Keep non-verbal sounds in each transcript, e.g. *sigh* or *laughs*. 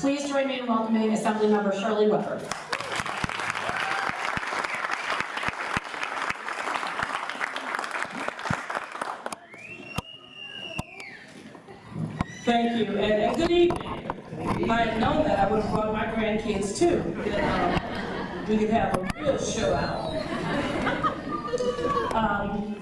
Please join me in welcoming Assemblymember Shirley Weber. Thank you, and, and good evening. If I had known that, I would have brought my grandkids too. Um, we could have a real show out. Um,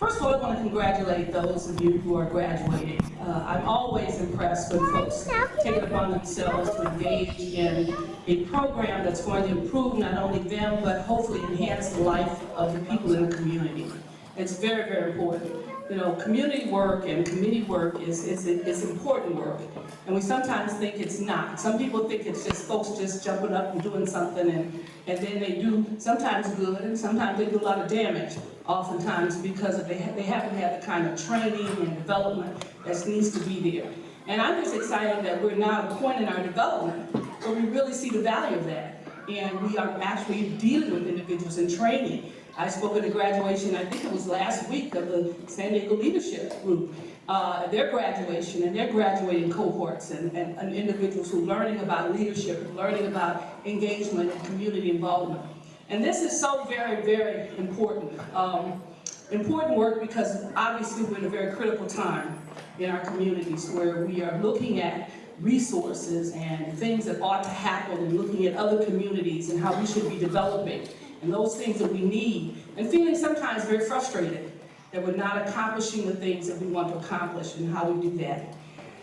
first of all, I want to congratulate those of you who are graduating. Uh, I'm always impressed when folks take it upon themselves to engage in a program that's going to improve not only them, but hopefully enhance the life of the people in the community. It's very, very important. You know, community work and committee work is, is, is important work. And we sometimes think it's not. Some people think it's just folks just jumping up and doing something and, and then they do sometimes good and sometimes they do a lot of damage oftentimes because they, they haven't had the kind of training and development that needs to be there. And I'm just excited that we're now at a point in our development where we really see the value of that. And we are actually dealing with individuals and training I spoke at a graduation, I think it was last week, of the San Diego Leadership Group, uh, their graduation and their graduating cohorts and, and, and individuals who are learning about leadership, learning about engagement and community involvement. And this is so very, very important. Um, important work because obviously we're in a very critical time in our communities where we are looking at resources and things that ought to happen and looking at other communities and how we should be developing and those things that we need, and feeling sometimes very frustrated that we're not accomplishing the things that we want to accomplish and how we do that.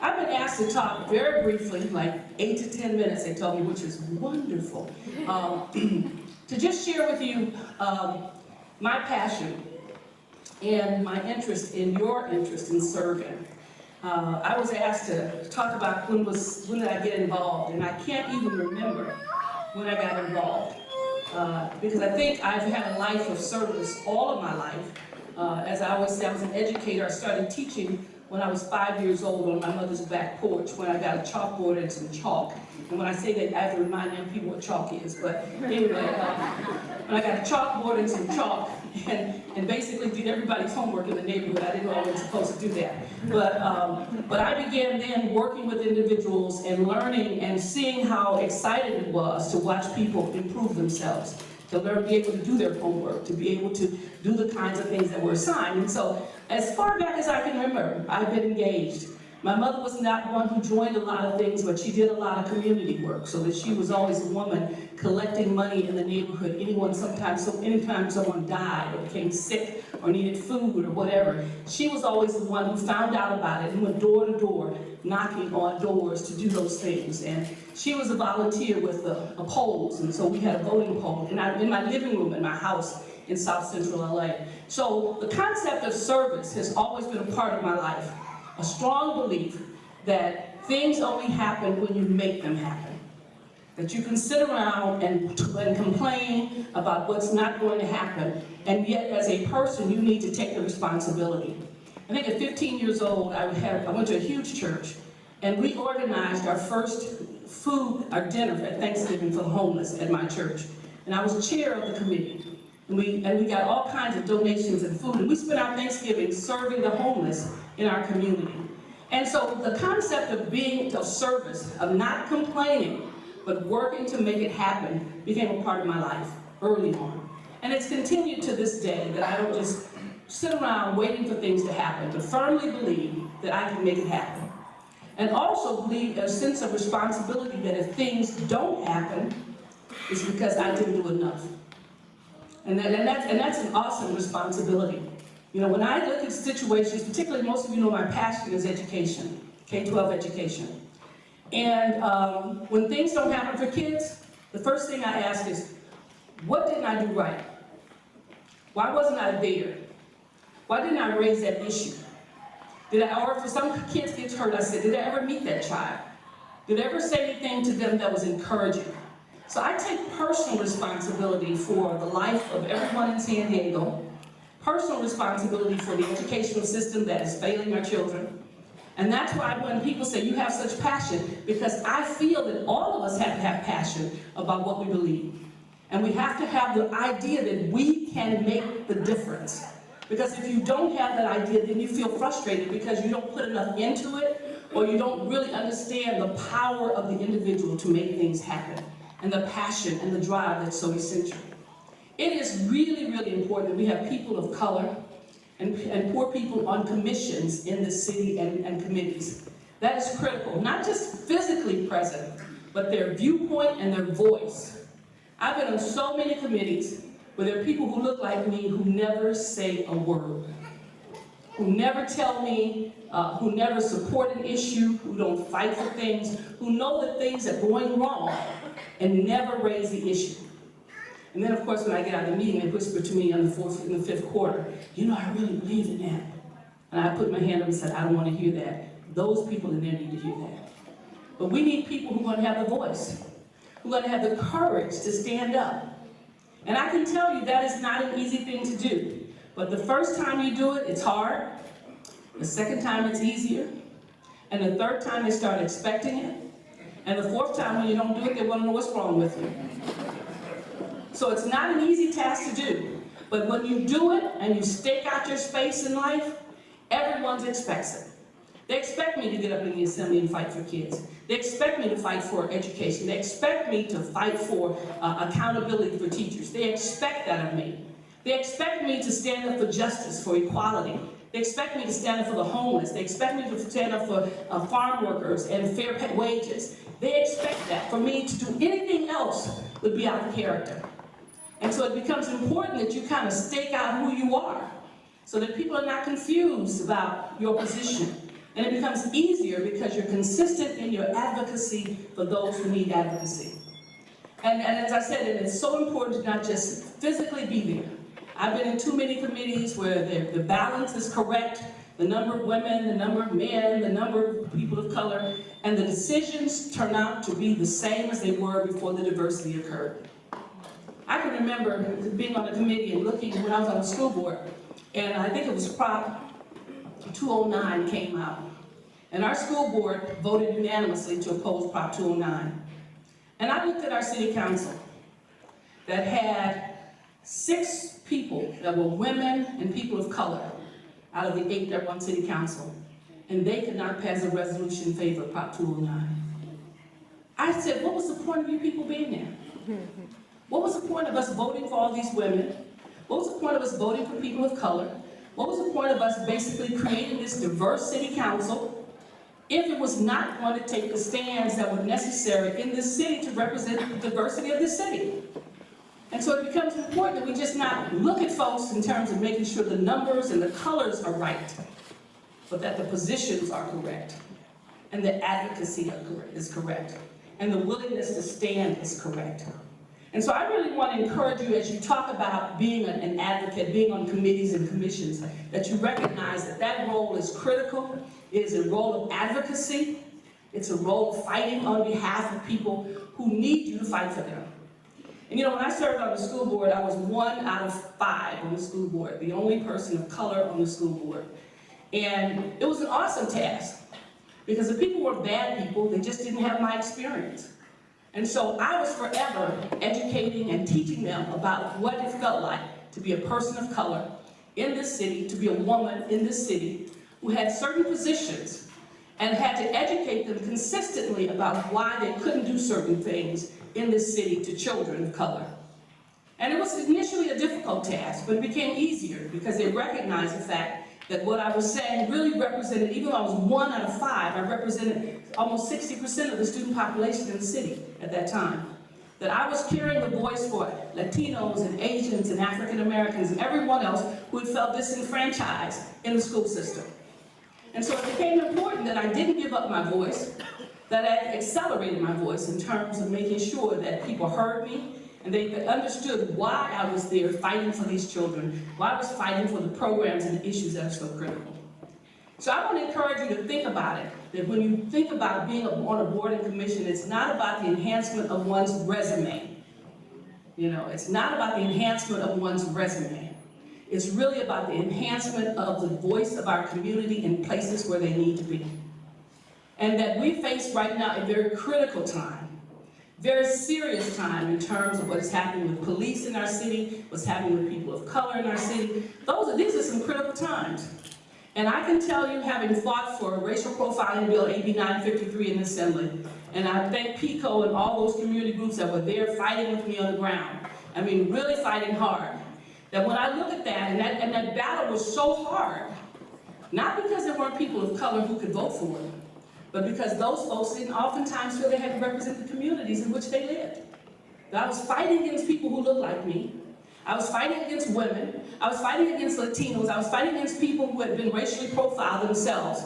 I've been asked to talk very briefly, like eight to 10 minutes, they told me, which is wonderful, *laughs* um, *clears throat* to just share with you um, my passion and my interest in your interest in serving. Uh, I was asked to talk about when was when did I get involved, and I can't even remember when I got involved. Uh, because I think I've had a life of service all of my life. Uh, as I always say, I was an educator. I started teaching when I was five years old on my mother's back porch when I got a chalkboard and some chalk. And when I say that, I have to remind young people what chalk is. But anyway, uh, when I got a chalkboard and some chalk and, and basically did everybody's homework in the neighborhood, I didn't know I was supposed to do that. But, um, but I began then working with individuals and learning and seeing how excited it was to watch people improve themselves to learn, be able to do their homework, to be able to do the kinds of things that were assigned. And so, as far back as I can remember, I've been engaged. My mother was not one who joined a lot of things, but she did a lot of community work, so that she was always a woman collecting money in the neighborhood. Anyone, sometimes, so anytime someone died or became sick or needed food or whatever, she was always the one who found out about it and went door to door, knocking on doors to do those things. And she was a volunteer with the, polls, and so we had a voting poll in, our, in my living room in my house in South Central LA. So the concept of service has always been a part of my life. A strong belief that things only happen when you make them happen. That you can sit around and, and complain about what's not going to happen, and yet as a person you need to take the responsibility. I think at 15 years old, I, had, I went to a huge church, and we organized our first food, our dinner at Thanksgiving for the homeless at my church. And I was chair of the committee. And we, and we got all kinds of donations and food. And we spent our Thanksgiving serving the homeless in our community. And so the concept of being of service, of not complaining, but working to make it happen, became a part of my life early on. And it's continued to this day that I don't just sit around waiting for things to happen, but firmly believe that I can make it happen. And also believe a sense of responsibility that if things don't happen, it's because I didn't do enough. And, that, and, that's, and that's an awesome responsibility. You know, when I look at situations, particularly most of you know my passion is education, K-12 education. And um, when things don't happen for kids, the first thing I ask is, what didn't I do right? Why wasn't I there? Why didn't I raise that issue? Did I, or if some kids get hurt, I said, did I ever meet that child? Did I ever say anything to them that was encouraging? So I take personal responsibility for the life of everyone in San Diego, personal responsibility for the educational system that is failing our children. And that's why when people say you have such passion, because I feel that all of us have to have passion about what we believe. And we have to have the idea that we can make the difference. Because if you don't have that idea, then you feel frustrated because you don't put enough into it, or you don't really understand the power of the individual to make things happen, and the passion and the drive that's so essential. It is really, really important that we have people of color and, and poor people on commissions in the city and, and committees. That is critical, not just physically present, but their viewpoint and their voice. I've been on so many committees where there are people who look like me who never say a word, who never tell me, uh, who never support an issue, who don't fight for things, who know that things are going wrong and never raise the issue. And then, of course, when I get out of the meeting, they whisper to me in the fourth, in the fifth quarter, you know, I really believe in that. And I put my hand up and said, I don't want to hear that. Those people in there need to hear that. But we need people who are going to have the voice, who are going to have the courage to stand up. And I can tell you that is not an easy thing to do. But the first time you do it, it's hard. The second time, it's easier. And the third time, they start expecting it. And the fourth time, when you don't do it, they want to know what's wrong with you. So it's not an easy task to do. But when you do it and you stake out your space in life, everyone expects it. They expect me to get up in the assembly and fight for kids. They expect me to fight for education. They expect me to fight for uh, accountability for teachers. They expect that of me. They expect me to stand up for justice, for equality. They expect me to stand up for the homeless. They expect me to stand up for uh, farm workers and fair pay wages. They expect that. For me to do anything else would be out of character. And so it becomes important that you kind of stake out who you are so that people are not confused about your position. And it becomes easier because you're consistent in your advocacy for those who need advocacy. And, and as I said, it's so important to not just physically be there. I've been in too many committees where the, the balance is correct, the number of women, the number of men, the number of people of color, and the decisions turn out to be the same as they were before the diversity occurred. I can remember being on a committee and looking when I was on the school board, and I think it was Prop 209 came out. And our school board voted unanimously to oppose Prop 209. And I looked at our city council that had six people that were women and people of color out of the eight that were on city council. And they could not pass a resolution in favor of Prop 209. I said, what was the point of you people being there? What was the point of us voting for all these women? What was the point of us voting for people of color? What was the point of us basically creating this diverse city council if it was not going to take the stands that were necessary in this city to represent the diversity of the city? And so it becomes important that we just not look at folks in terms of making sure the numbers and the colors are right, but that the positions are correct, and the advocacy is correct, and the willingness to stand is correct. And so I really want to encourage you as you talk about being an advocate, being on committees and commissions, that you recognize that that role is critical. It is a role of advocacy. It's a role of fighting on behalf of people who need you to fight for them. And you know, when I served on the school board, I was one out of five on the school board, the only person of color on the school board. And it was an awesome task because the people were bad people, they just didn't have my experience. And so I was forever educating and teaching them about what it felt like to be a person of color in this city, to be a woman in this city, who had certain positions and had to educate them consistently about why they couldn't do certain things in this city to children of color. And it was initially a difficult task, but it became easier because they recognized the fact that what I was saying really represented, even though I was one out of five, I represented almost 60% of the student population in the city at that time. That I was carrying the voice for Latinos and Asians and African Americans and everyone else who had felt disenfranchised in the school system. And so it became important that I didn't give up my voice, that I accelerated my voice in terms of making sure that people heard me, and they understood why I was there fighting for these children, why I was fighting for the programs and the issues that are so critical. So I want to encourage you to think about it, that when you think about being on a board and commission, it's not about the enhancement of one's resume. You know, it's not about the enhancement of one's resume. It's really about the enhancement of the voice of our community in places where they need to be. And that we face right now a very critical time very serious time in terms of what's happening with police in our city, what's happening with people of color in our city. Those are, these are some critical times. And I can tell you, having fought for racial profiling bill, AB 953 in the Assembly, and I thank PICO and all those community groups that were there fighting with me on the ground. I mean, really fighting hard. That when I look at that, and that, and that battle was so hard, not because there weren't people of color who could vote for it, but because those folks didn't oftentimes feel they had to represent the communities in which they lived. I was fighting against people who looked like me. I was fighting against women. I was fighting against Latinos. I was fighting against people who had been racially profiled themselves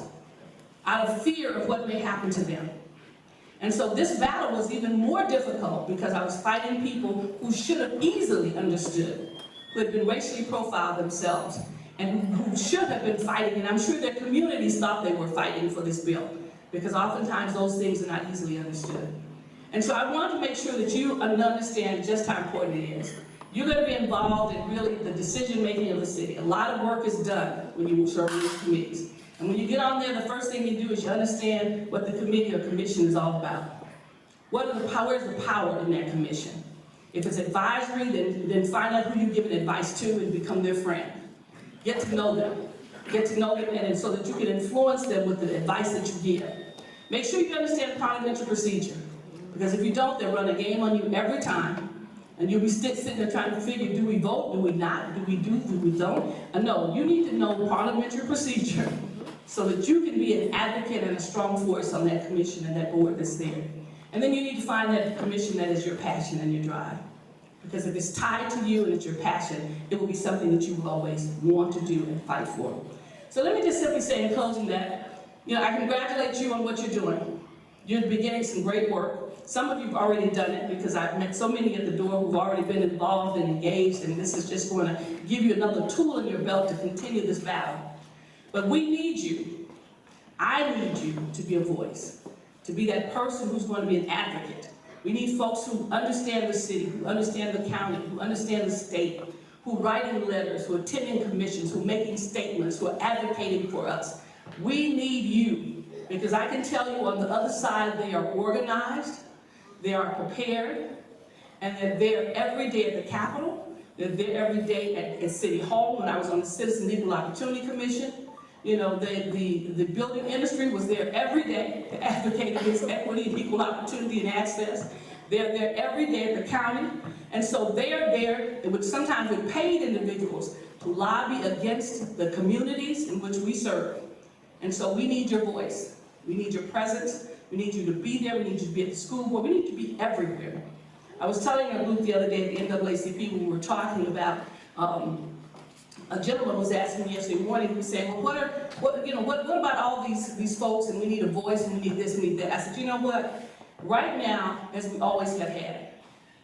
out of fear of what may happen to them. And so this battle was even more difficult because I was fighting people who should have easily understood, who had been racially profiled themselves, and who should have been fighting, and I'm sure their communities thought they were fighting for this bill, because oftentimes those things are not easily understood. And so I want to make sure that you understand just how important it is. You're going to be involved in really the decision-making of the city. A lot of work is done when you serve in these committees. And when you get on there, the first thing you do is you understand what the committee or commission is all about. What are the powers, the power in that commission? If it's advisory, then, then find out who you're giving advice to and become their friend. Get to know them. Get to know them and so that you can influence them with the advice that you give. Make sure you understand parliamentary procedure. Because if you don't, they'll run a game on you every time. And you'll be sitting there trying to figure, do we vote, do we not, do we do, do we don't? Uh, no, you need to know parliamentary procedure so that you can be an advocate and a strong voice on that commission and that board that's there. And then you need to find that commission that is your passion and your drive. Because if it's tied to you and it's your passion, it will be something that you will always want to do and fight for. So let me just simply say in closing that, you know, I congratulate you on what you're doing. You're beginning some great work. Some of you have already done it because I've met so many at the door who've already been involved and engaged, and this is just going to give you another tool in your belt to continue this battle. But we need you. I need you to be a voice, to be that person who's going to be an advocate. We need folks who understand the city, who understand the county, who understand the state, who are writing letters, who are attending commissions, who are making statements, who are advocating for us. We need you because I can tell you on the other side they are organized, they are prepared, and they're there every day at the Capitol. They're there every day at, at City Hall. When I was on the Citizen Equal Opportunity Commission, you know, the, the, the building industry was there every day to advocate against equity and equal opportunity and access. They're there every day at the county. And so they are there, which sometimes with paid individuals, to lobby against the communities in which we serve. And so we need your voice. We need your presence. We need you to be there. We need you to be at the school board. We need to be everywhere. I was telling a group the other day at the NAACP when we were talking about, um, a gentleman was asking me yesterday morning, he was saying, well, what are, what, you know, what, what about all these, these folks and we need a voice and we need this and we need that? I said, you know what? Right now, as we always have had,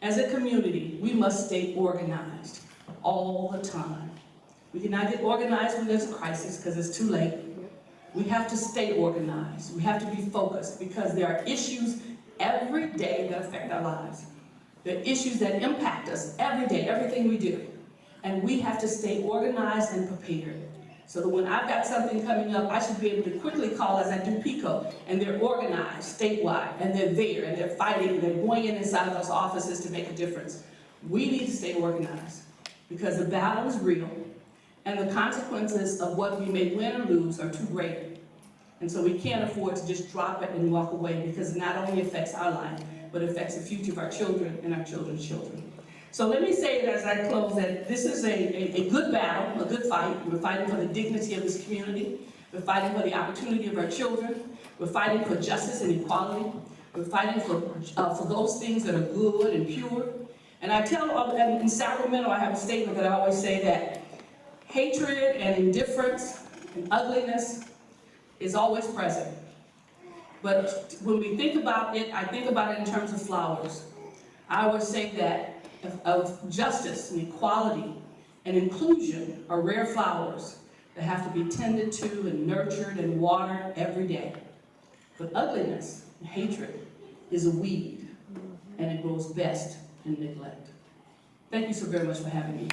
as a community, we must stay organized all the time. We cannot get organized when there's a crisis because it's too late. We have to stay organized. We have to be focused because there are issues every day that affect our lives. There are issues that impact us every day, everything we do. And we have to stay organized and prepared. So that when I've got something coming up, I should be able to quickly call as I do PICO, and they're organized statewide, and they're there, and they're fighting, and they're going in inside of those offices to make a difference. We need to stay organized because the battle is real, and the consequences of what we may win or lose are too great. And so we can't afford to just drop it and walk away because it not only affects our life, but affects the future of our children and our children's children. So let me say as I close that this is a, a, a good battle, a good fight. We're fighting for the dignity of this community. We're fighting for the opportunity of our children. We're fighting for justice and equality. We're fighting for, uh, for those things that are good and pure. And I tell, uh, in Sacramento, I have a statement that I always say that hatred and indifference and ugliness is always present. But when we think about it, I think about it in terms of flowers. I always say that of, of justice and equality and inclusion are rare flowers that have to be tended to and nurtured and watered every day. But ugliness and hatred is a weed, and it grows best in neglect. Thank you so very much for having me.